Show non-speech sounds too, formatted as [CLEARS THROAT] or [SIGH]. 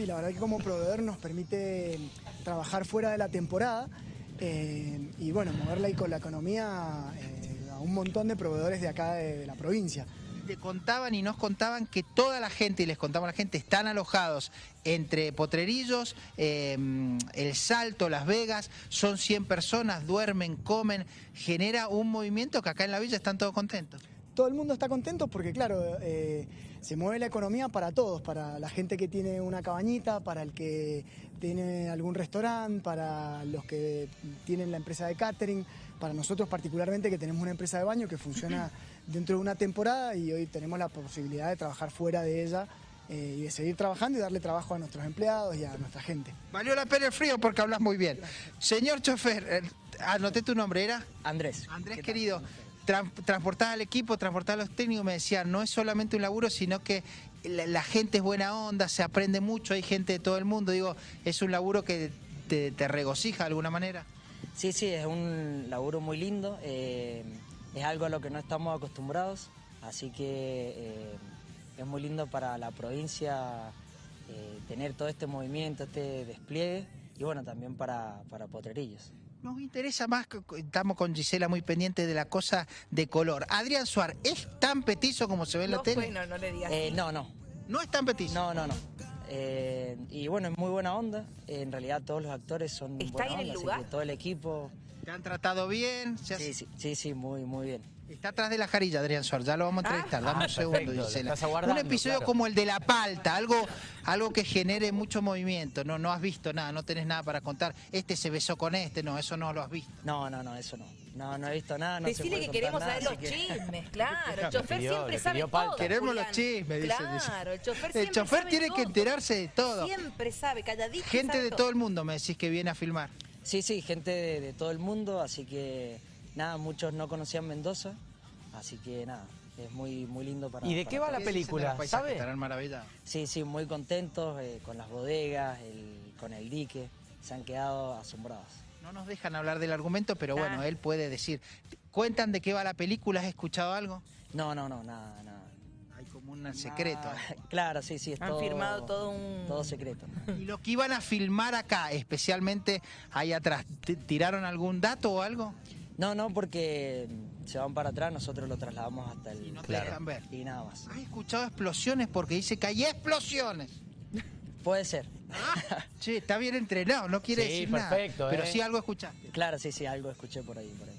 Sí, la verdad que como proveedor nos permite trabajar fuera de la temporada eh, y bueno, moverla ahí con la economía eh, a un montón de proveedores de acá de, la provincia. Te contaban y nos contaban que toda la gente, y les contamos a la gente, están alojados entre Potrerillos, eh, El Salto, Las Vegas, son 100 personas, duermen, comen, genera un movimiento que acá en la villa están todos contentos. Todo el mundo está contento porque, claro, eh, se mueve la economía para todos, para la gente que tiene una cabañita, para el que tiene algún restaurante, para los que tienen la empresa de catering, para nosotros particularmente que tenemos una empresa de baño que funciona [CLEARS THROAT] dentro de una temporada y hoy tenemos la posibilidad de trabajar fuera de ella eh, y de seguir trabajando y darle trabajo a nuestros empleados y a nuestra gente. Valió la pena el frío porque hablas muy bien. Señor chofer, eh, anoté tu nombre, ¿era? Andrés. Andrés, ¿Qué tal? Tran- transportar al equipo, transportar a los técnicos, me decían, no es solamente un laburo, sino que la, gente es buena onda, se aprende mucho, hay gente de todo el mundo. Digo, es un laburo que te, te regocija de alguna manera. Sí, sí, es un laburo muy lindo. eh, es algo a lo que no estamos acostumbrados. Así que eh, es muy lindo para la provincia eh, tener todo este movimiento, este despliegue. Y bueno, también para, para Potrerillos. Nos interesa más, que- estamos con Gisela muy pendiente de la cosa de color. Adrián Suárez, ¿es tan petizo como se ve en la No tele? fue, no, no le digas. Eh, así. no, no. No es tan petizo. No, no, no. Eh, y bueno, es muy buena onda. en realidad todos los actores son ¿Está buena en el onda, así lugar? que todo el equipo. ¿Te han tratado bien? Se hace- Sí, sí, sí, sí, muy, muy bien. Está atrás de la jarilla, Adrián Suárez, ya lo vamos a entrevistar. Dame Ah, un segundo, Gisela. un episodio claro. como el de la palta, algo, algo que genere mucho movimiento. No, no has visto nada, no tenés nada para contar. Este se besó con este, no, eso no lo has visto. No, no, no, eso no. No, no he visto nada. No se Decirle puede que queremos nada, saber los que- chismes, claro. El chofer pidió, siempre sabe todo. Queremos Julián. los chismes, dice Claro, el chofer El siempre chofer sabe tiene que todo. enterarse de todo. Siempre sabe, calladito. Gente sabe de todo el mundo me decís que viene a filmar. Sí, sí, gente de, de todo el mundo, así que nada, muchos no conocían Mendoza, así que nada, es muy, muy lindo para... ¿Y de para qué va la película? ¿Sabe? Estarán maravillados. Sí, sí, muy contentos eh, con las bodegas, el- con el dique, se han quedado asombrados. No nos dejan hablar del argumento, pero Ah. bueno, él puede decir. ¿Cuentan de qué va la película? ¿Has escuchado algo? No, no, no, nada, nada. Hay como un secreto. Nada. Claro, sí, sí, es Han todo... firmado todo un- Todo secreto. Y lo que iban a filmar acá, especialmente ahí atrás, ¿t- ¿tiraron algún dato o algo? No, no, porque se van para atrás, nosotros lo trasladamos hasta el... Y no te dejan ver. Y nada más. ¿Has escuchado explosiones? Porque dice que hay explosiones. Puede ser. Che, está bien entrenado, no quiere Sí, decir perfecto, nada. Pero ¿eh? sí algo escuchaste. Claro, sí, sí, algo escuché por ahí, por ahí.